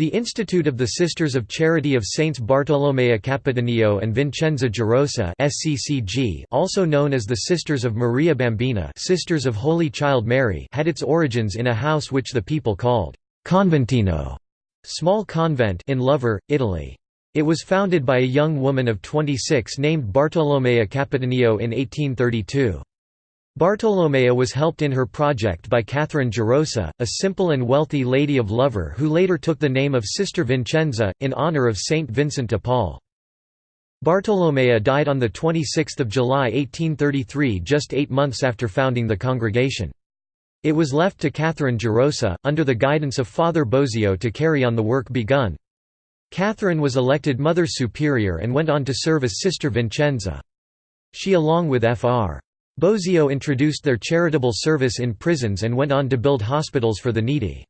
The Institute of the Sisters of Charity of Saints Bartolomea Capitanio and Vincenza Gerosa (SCCG), also known as the Sisters of Maria Bambina, Sisters of Holy Child Mary, had its origins in a house which the people called conventino, small convent in Lovere, Italy. It was founded by a young woman of 26 named Bartolomea Capitanio in 1832. Bartolomea was helped in her project by Catherine Gerosa, a simple and wealthy lady of Lovere who later took the name of Sister Vincenza, in honor of Saint Vincent de Paul. Bartolomea died on 26 July 1833 just eight months after founding the congregation. It was left to Catherine Gerosa, under the guidance of Father Bosio to carry on the work begun. Catherine was elected Mother Superior and went on to serve as Sister Vincenza. She along with Fr. Bosio introduced their charitable service in prisons and went on to build hospitals for the needy.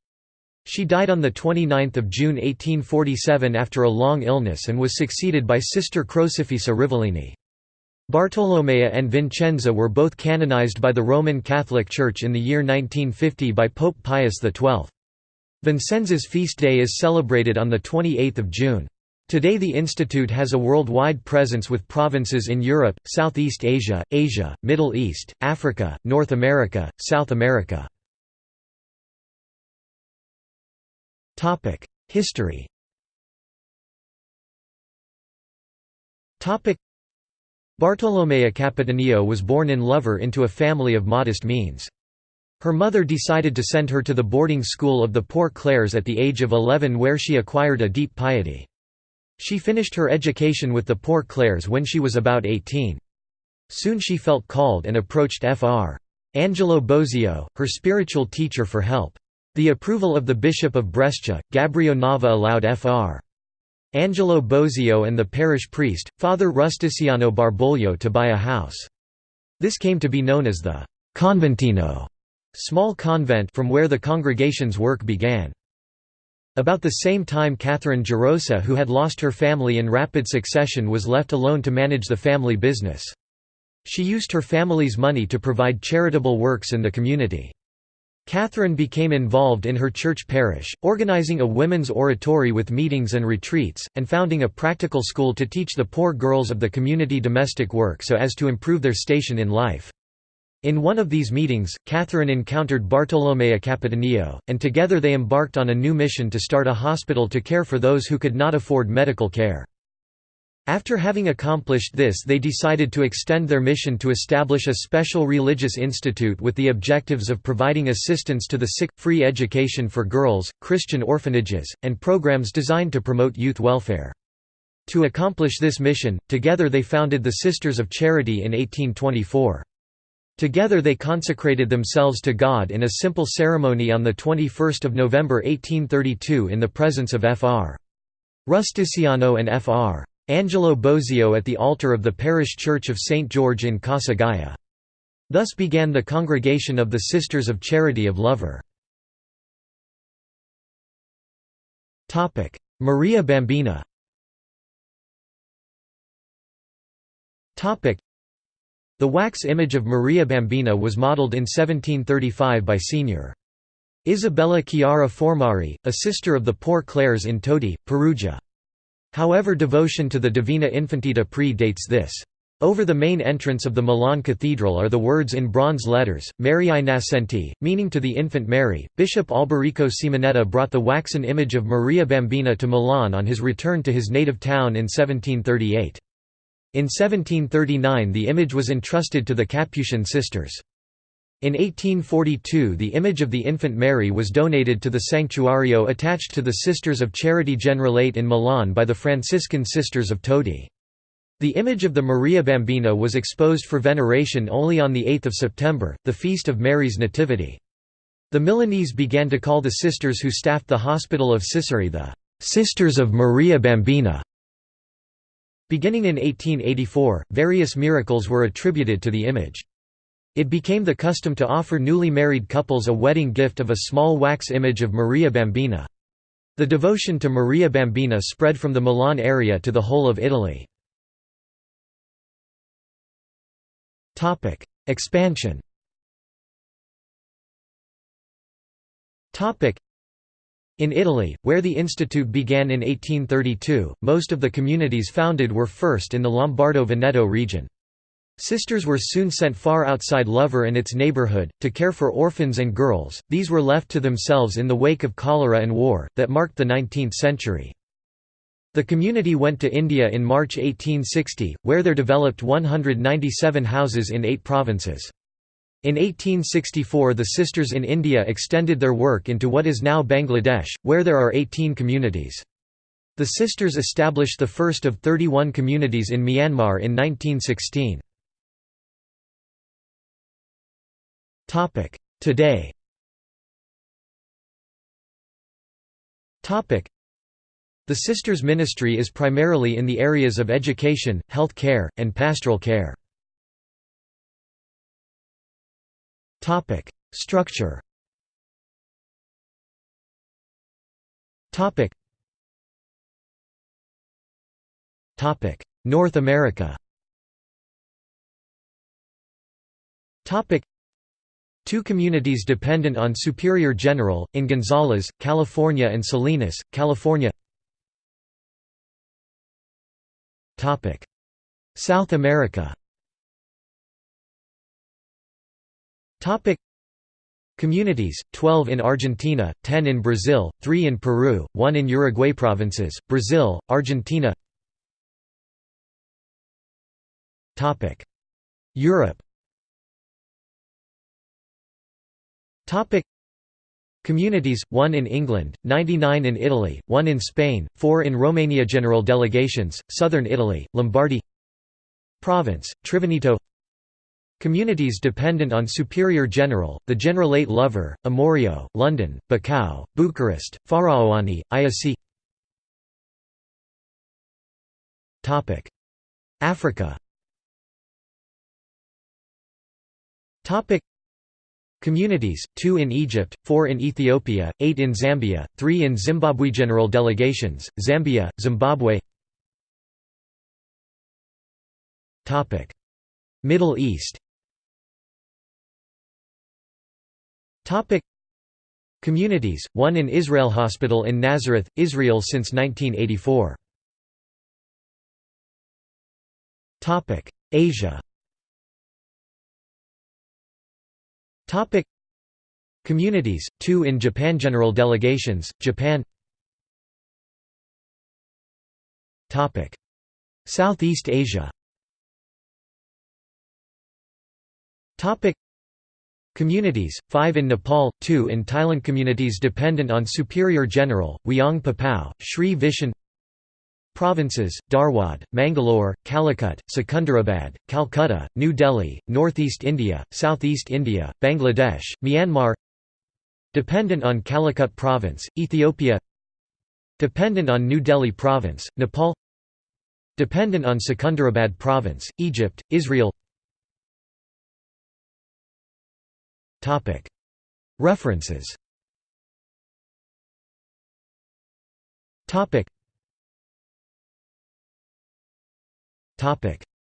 She died on 29 June 1847 after a long illness and was succeeded by Sister Crocifissa Rivellini. Bartolomea and Vincenza were both canonized by the Roman Catholic Church in the year 1950 by Pope Pius XII. Vincenza's feast day is celebrated on 28 June. Today the institute has a worldwide presence with provinces in Europe, Southeast Asia, Asia, Middle East, Africa, North America, South America. History Bartolomea Capitanio was born in Lovere into a family of modest means. Her mother decided to send her to the boarding school of the Poor Clares at the age of 11 where she acquired a deep piety. She finished her education with the Poor Clares when she was about 18. Soon she felt called and approached Fr. Angelo Bosio, her spiritual teacher for help. The approval of the Bishop of Brescia, Gabrio Nava allowed Fr. Angelo Bosio and the parish priest, Father Rusticiano Barbolio to buy a house. This came to be known as the «conventino» small convent from where the congregation's work began. About the same time Catherine Gerosa who had lost her family in rapid succession was left alone to manage the family business. She used her family's money to provide charitable works in the community. Catherine became involved in her church parish, organizing a women's oratory with meetings and retreats, and founding a practical school to teach the poor girls of the community domestic work so as to improve their station in life. In one of these meetings, Catherine encountered Bartolomea Capitanio, and together they embarked on a new mission to start a hospital to care for those who could not afford medical care. After having accomplished this they decided to extend their mission to establish a special religious institute with the objectives of providing assistance to the sick, free education for girls, Christian orphanages, and programs designed to promote youth welfare. To accomplish this mission, together they founded the Sisters of Charity in 1824. Together they consecrated themselves to God in a simple ceremony on 21 November 1832 in the presence of Fr. Rusticiano and Fr. Angelo Bosio at the altar of the parish church of St. George in Casa. Thus began the Congregation of the Sisters of Charity of Lovere. Maria Bambina the wax image of Maria Bambina was modeled in 1735 by Sr. Isabella Chiara Fornari, a sister of the Poor Clares in Todi, Perugia. However devotion to the Divina Infantita pre-dates this. Over the main entrance of the Milan Cathedral are the words in bronze letters, Mariae Nascenti, meaning to the infant Mary. Bishop Alberico Simonetta brought the waxen image of Maria Bambina to Milan on his return to his native town in 1738. In 1739 the image was entrusted to the Capuchin sisters. In 1842 the image of the infant Mary was donated to the sanctuario attached to the Sisters of Charity Generalate in Milan by the Franciscan Sisters of Todi. The image of the Maria Bambina was exposed for veneration only on 8 September, the feast of Mary's Nativity. The Milanese began to call the sisters who staffed the hospital of Ciceri the «Sisters of Maria Bambina» Beginning in 1884, various miracles were attributed to the image. It became the custom to offer newly married couples a wedding gift of a small wax image of Maria Bambina. The devotion to Maria Bambina spread from the Milan area to the whole of Italy. Expansion In Italy, where the institute began in 1832, most of the communities founded were first in the Lombardo-Veneto region. Sisters were soon sent far outside Lovere and its neighborhood, to care for orphans and girls, these were left to themselves in the wake of cholera and war, that marked the 19th century. The community went to India in March 1860, where there developed 197 houses in eight provinces. In 1864 the Sisters in India extended their work into what is now Bangladesh, where there are 18 communities. The Sisters established the first of 31 communities in Myanmar in 1916. Today The Sisters Ministry is primarily in the areas of education, health care, and pastoral care. Structure. Topic: North America. Topic. Two communities dependent on Superior General, in Gonzales, California and Salinas, California. South America Communities, 12 in Argentina, 10 in Brazil, 3 in Peru, 1 in Uruguay Provinces, Brazil, Argentina. Europe. Topic. Communities, 1 in England, 99 in Italy, 1 in Spain, 4 in Romania. General delegations, Southern Italy, Lombardy. Province, Triveneto Communities dependent on Superior General, the Generalate Lovere, Amorio, London, Bacau, Bucharest, Faraoani, Iasi Africa. Communities, two in Egypt, four in Ethiopia, eight in Zambia, three in Zimbabwe General delegations, Zambia, Zimbabwe. Middle East Communities, one in Israel Hospital in Nazareth, Israel since 1984 Topic. Asia. Topic. Communities, two in Japan General delegations, Japan. Topic. Southeast Asia. Topic Communities, five in Nepal, two in Thailand. Communities dependent on Superior General, Wyong Papao, Sri Vishan Provinces, Dharwad, Mangalore, Calicut, Secunderabad, Calcutta, New Delhi, Northeast India, Southeast India, Bangladesh, Myanmar. Dependent on Calicut Province, Ethiopia. Dependent on New Delhi Province, Nepal. Dependent on Secunderabad Province, Egypt, Israel References.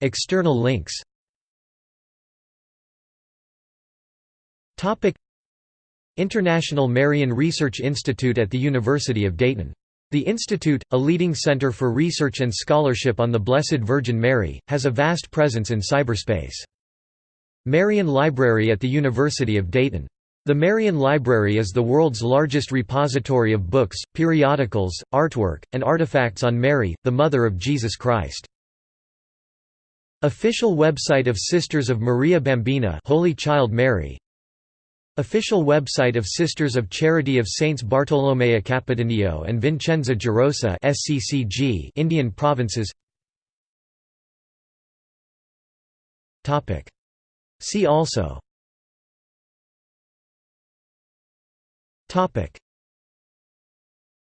External links. International Marian Research Institute at the University of Dayton. The Institute, a leading center for research and scholarship on the Blessed Virgin Mary, has a vast presence in cyberspace. Marian Library at the University of Dayton. The Marian Library is the world's largest repository of books, periodicals, artwork, and artifacts on Mary, the Mother of Jesus Christ. Official website of Sisters of Maria Bambina Holy Child Mary Official website of Sisters of Charity of Saints Bartolomea Capitanio and Vincenza Gerosa SCCG Indian provinces See also